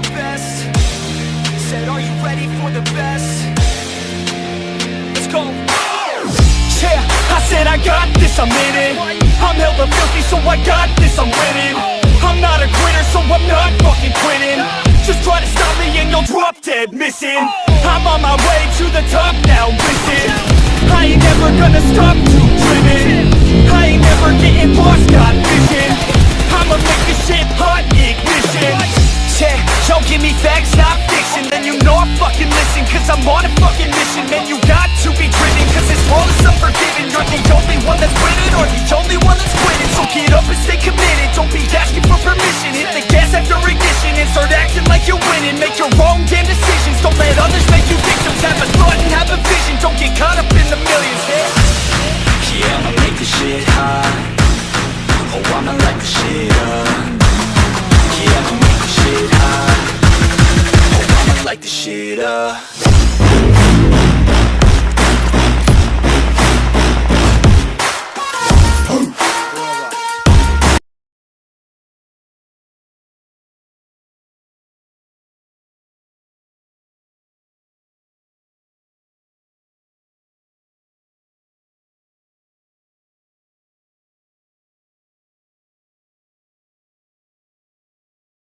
best. Said are you ready for the best? Let's go. Yeah, I said I got this, I'm in it. I'm hella filthy so I got this, I'm winning. I'm not a quitter so I'm not fucking quitting. Just try to stop me and you'll drop dead missing. I'm on my way to the top now, listen. I ain't never gonna stop too driven don't give me facts, not fiction. Then you know I fucking listen Cause I'm on a fucking mission. Man, you got to be driven Cause this world is unforgiving. You're the only one that's winning Or the only one that's quitting. So get up and stay committed. Don't be asking for permission. Hit the gas after ignition And start acting like you're winning. Make your own damn decisions. Don't let others make you victims. Have a thought and have a vision. Don't get caught up in the millions. Yeah, I'ma make this shit hot Oh, I'ma light the shit up. it up